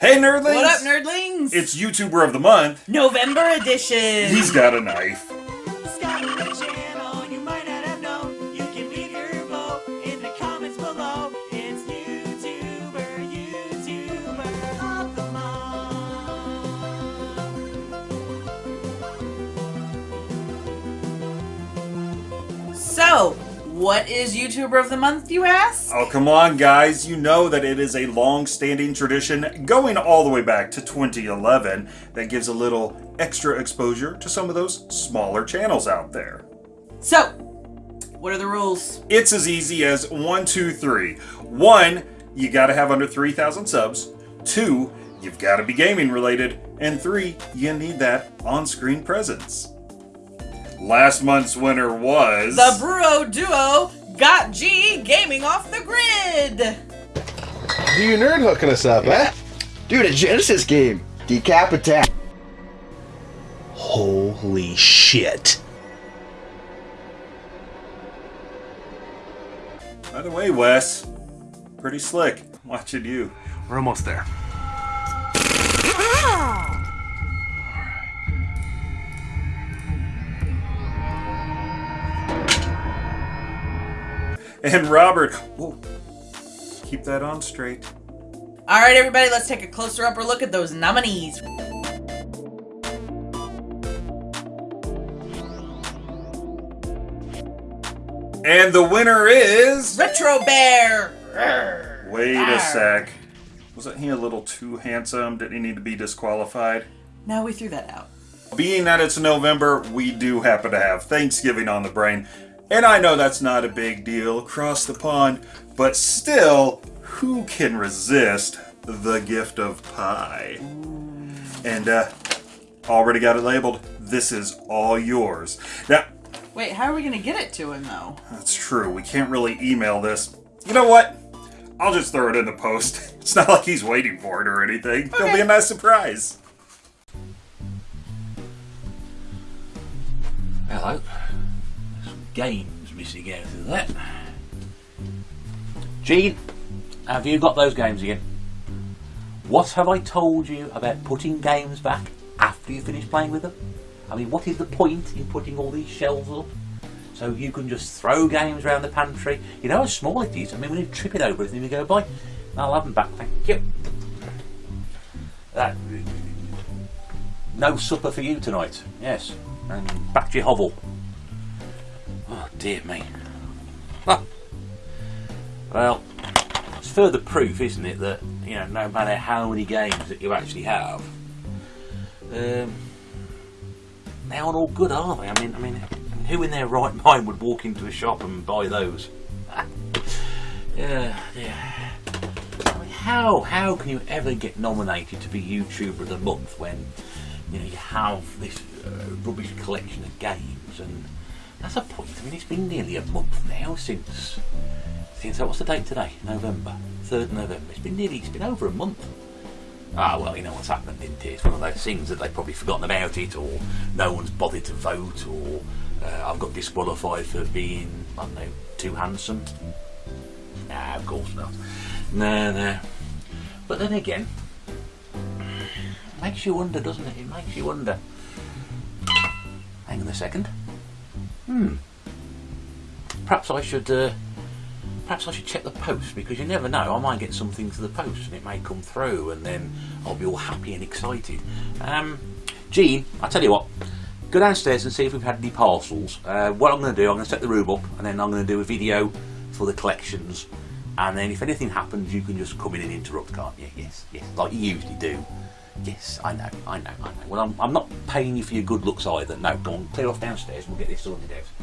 Hey, nerdlings! What up, nerdlings? It's YouTuber of the Month. November edition. He's got a knife. Skyward Channel, you might not have known. You can leave your vote in the comments below. It's YouTuber, YouTuber of the month. So, what is YouTuber of the month, you ask? Oh, come on, guys. You know that it is a long standing tradition going all the way back to 2011 that gives a little extra exposure to some of those smaller channels out there. So, what are the rules? It's as easy as one, two, three. One, you gotta have under 3,000 subs. Two, you've gotta be gaming related. And three, you need that on screen presence. Last month's winner was. The Bruo Duo got G gaming off the grid. Do you nerd hooking us up, eh? Dude, a Genesis game. Decap attack. Holy shit. By the way, Wes, pretty slick watching you. We're almost there. And Robert, whoa, keep that on straight. All right, everybody, let's take a closer upper look at those nominees. And the winner is. Retro Bear. Wait Arr. a sec. Wasn't he a little too handsome? Did he need to be disqualified? No, we threw that out. Being that it's November, we do happen to have Thanksgiving on the brain. And I know that's not a big deal across the pond, but still, who can resist the gift of pie? And, uh, already got it labeled. This is all yours. Now, Wait, how are we gonna get it to him though? that's true. We can't really email this. You know what? I'll just throw it in the post. It's not like he's waiting for it or anything. It'll be Okay. a nice surprise. Hello. Games missing out of that. Gene, have you got those games again? What have I told you about putting games back after you finish playing with them? I mean, what is the point in putting all these shelves up? So you can just throw games around the pantry. You know how small it is. I mean, when you trip it over everything, we go by. I'll have them back, thank you. That, no supper for you tonight. Yes, and back to your hovel. Dear me. Well, it's further proof, isn't it, that you know, no matter how many games that you actually have, um, they aren't all good, are they? I mean, I mean, who in their right mind would walk into a shop and buy those? yeah, yeah. I mean, how how can you ever get nominated to be YouTuber of the month when you know you have this uh, rubbish collection of games and that's a point. I mean, it's been nearly a month now since since what's the date today? November, third November. It's been nearly it's been over a month. Ah, well, you know what's happened, isn't it? It's one of those things that they've probably forgotten about it, or no one's bothered to vote, or uh, I've got disqualified for being, I don't know, too handsome. Nah, of course not. No, no. But then again, it makes you wonder, doesn't it? It makes you wonder. Hang on a second. Hmm. Perhaps I should. Uh, perhaps I should check the post because you never know. I might get something to the post and it may come through, and then I'll be all happy and excited. Um, Gene, I tell you what. Go downstairs and see if we've had any parcels. Uh, what I'm going to do, I'm going to set the room up, and then I'm going to do a video for the collections. And then if anything happens, you can just come in and interrupt, can't you? Yes, yes, like you usually do. Yes, I know, I know, I know. Well, I'm, I'm not paying you for your good looks either. No, go on, clear off downstairs we'll get this sorted out.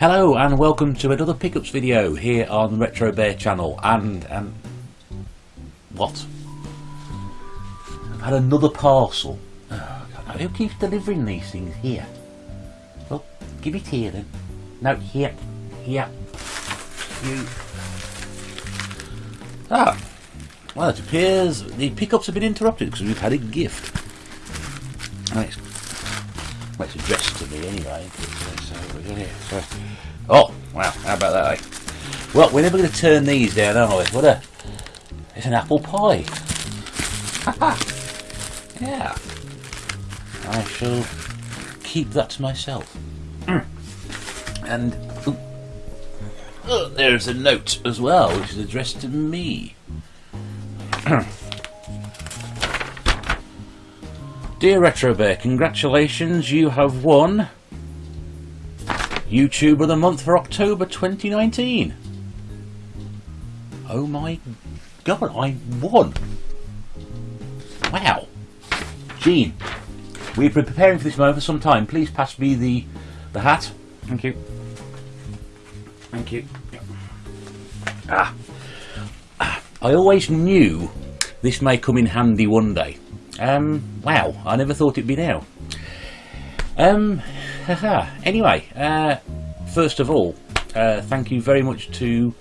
Hello and welcome to another pickups video here on the Retro Bear channel and and what? I've had another parcel. Oh, who keeps delivering these things here? Well, give it here then. No, here. Here. You. Ah. Well, it appears the pickups have been interrupted because we've had a gift. It's, well, it's addressed to anyway. Oh, wow. How about that, eh? Well, we're never going to turn these down, are we? What a... It's an apple pie. yeah. I shall keep that to myself. Mm. And oh, there's a note as well, which is addressed to me. Dear Retro Bear, congratulations, you have won YouTuber of the Month for October 2019. Oh my god, I won! Wow. Gene, we've been preparing for this moment for some time. Please pass me the the hat. Thank you. Thank you. Ah. Ah. I always knew this may come in handy one day. Um, wow, I never thought it'd be now. Um, haha. anyway, uh, first of all, uh, thank you very much to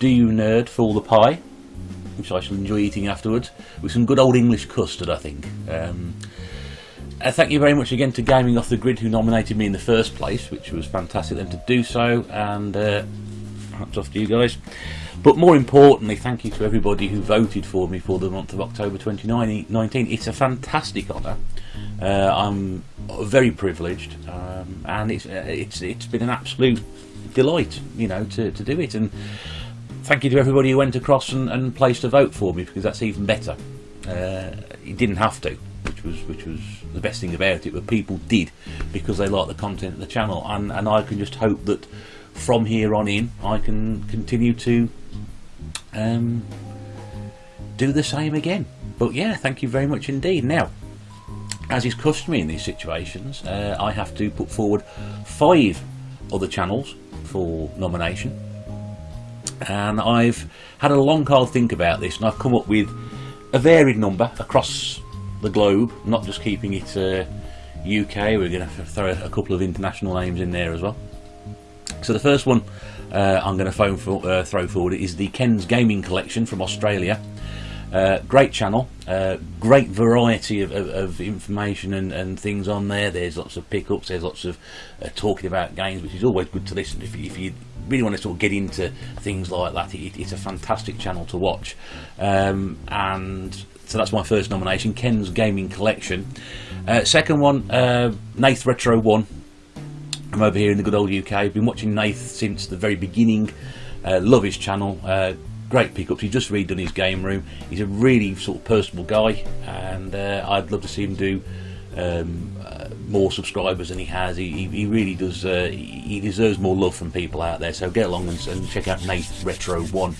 Do You Nerd for all the pie, which I shall enjoy eating afterwards, with some good old English custard, I think. Um, uh, thank you very much again to Gaming Off the Grid, who nominated me in the first place, which was fantastic of them to do so, and uh, hats off to you guys. But more importantly, thank you to everybody who voted for me for the month of October 2019. It's a fantastic honour. Uh, I'm very privileged, um, and it's uh, it's it's been an absolute delight, you know, to, to do it. And thank you to everybody who went across and, and placed a vote for me because that's even better. Uh, you didn't have to, which was which was the best thing about it, but people did because they like the content of the channel, and and I can just hope that from here on in I can continue to um, do the same again. But yeah, thank you very much indeed. Now, as is customary in these situations, uh, I have to put forward five other channels for nomination. And I've had a long, hard think about this, and I've come up with a varied number across the globe, not just keeping it uh, UK. We're going to throw a couple of international names in there as well. So the first one uh, I'm going to for, uh, throw forward is the Ken's Gaming Collection from Australia. Uh, great channel, uh, great variety of, of, of information and, and things on there. There's lots of pickups, there's lots of uh, talking about games, which is always good to listen. If, you- if you really want to sort of get into things like that, it, it's a fantastic channel to watch. Um, and so that's my first nomination, Ken's Gaming Collection. Uh, second one, Nath Retro One. I'm over here in the good old UK. I've been watching Nath since the very beginning. Uh, love his channel. Uh, great pickups. He's just redone his game room. He's a really sort of personable guy, and uh, I'd love to see him do um, uh, more subscribers than he has. He, he, really does. Uh, he he deserves more love from people out there. So get along and, and check out Nath Retro One.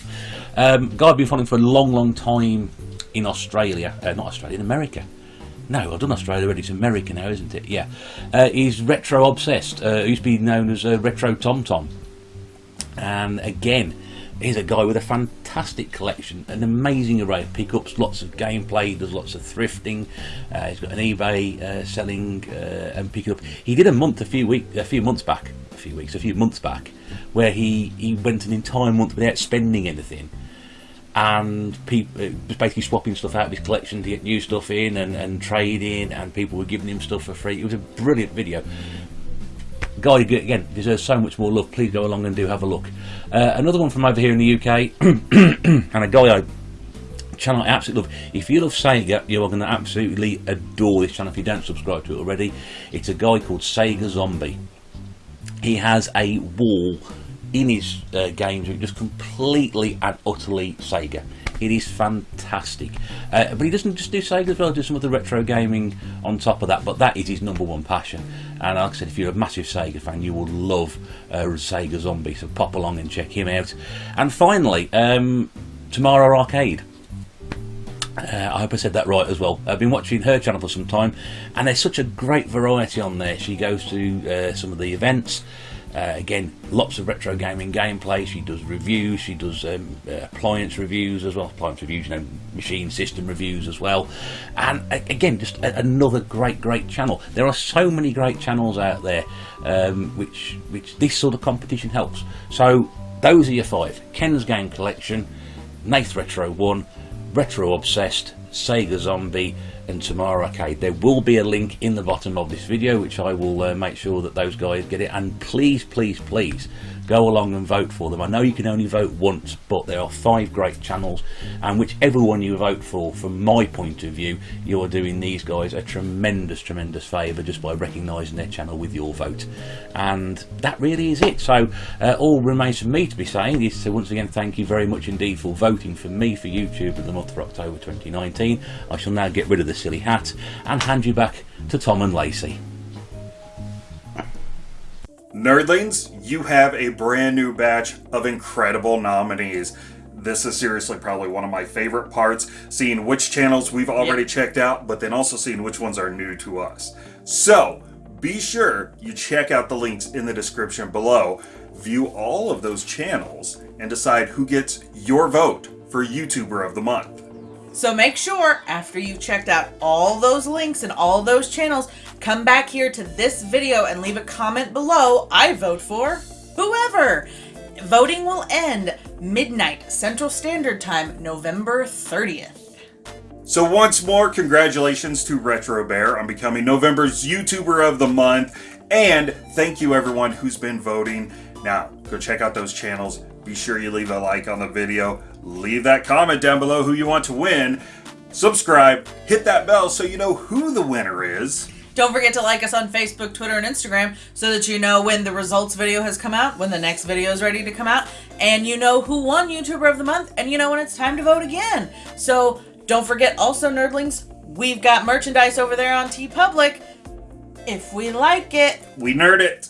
Um, guy I've been following for a long, long time in Australia. Uh, not Australia, in America. No, I've done Australia already. It's America now, isn't it? Yeah. Uh, he's retro obsessed. Uh, used to be known as uh, Retro Tom Tom. And again, he's a guy with a fantastic collection, an amazing array of pickups, lots of gameplay, does lots of thrifting. Uh, he's got an eBay uh, selling uh, and picking up. He did a month a few week, a few months back, a few weeks, a few months back, where he he went an entire month without spending anything and people was basically swapping stuff out of his collection to get new stuff in and, and trading and people were giving him stuff for free. It was a brilliant video. Guy again deserves so much more love. Please go along and do have a look. Uh, another one from over here in the UK and a guy I channel I absolutely love. If you love Sega you are going to absolutely adore this channel if you don't subscribe to it already. It's a guy called Sega Zombie. He has a wall in his uh, games which just completely and utterly Sega. It is fantastic. Uh, but he doesn't just do Sega as well, do some other retro gaming on top of that, but that is his number one passion. And like I said, if you're a massive Sega fan, you will love uh, Sega Zombie, so pop along and check him out. And finally, um, Tamara Arcade. Uh, I hope I said that right as well. I've been watching her channel for some time, and there's such a great variety on there. She goes to uh, some of the events, Uh, again, lots of retro gaming gameplay. She does reviews. She does um, uh, appliance reviews as well. Appliance reviews, you know, machine system reviews as well. And uh, again, just a- another great, great channel. There are so many great channels out there, um, which which this sort of competition helps. So those are your five: Ken's Game Collection, Nath Retro One, Retro Obsessed, Sega Zombie, and Tamara Arcade. There will be a link in the bottom of this video, which I will uh, make sure that those guys get it. And please, please, please go along and vote for them. I know you can only vote once, but there are five great channels, and whichever one you vote for, from my point of view, you are doing these guys a tremendous, tremendous favour just by recognising their channel with your vote. And that really is it. So uh, all remains for me to be saying is to once again thank you very much indeed for voting for me for YouTube of the month for October 2019. I shall now get rid of the silly hat and hand you back to Tom and Lacey. Nerdlings, you have a brand new batch of incredible nominees. This is seriously probably one of my favorite parts, seeing which channels we've already checked out, but then also seeing which ones are new to us. So, be sure you check out the links in the description below, view all of those channels, and decide who gets your vote for YouTuber of the Month. So make sure after you've checked out all those links and all those channels, come back here to this video and leave a comment below. I vote for whoever. Voting will end midnight Central Standard Time, November 30th. So once more, congratulations to Retro Bear on becoming November's YouTuber of the Month, and thank you everyone who's been voting. Now, go check out those channels. Be sure you leave a like on the video, leave that comment down below who you want to win, subscribe, hit that bell so you know who the winner is. Don't forget to like us on Facebook, Twitter, and Instagram so that you know when the results video has come out, when the next video is ready to come out, and you know who won YouTuber of the Month, and you know when it's time to vote again. So don't forget also, nerdlings, we've got merchandise over there on TeePublic. If we like it, We nerd it.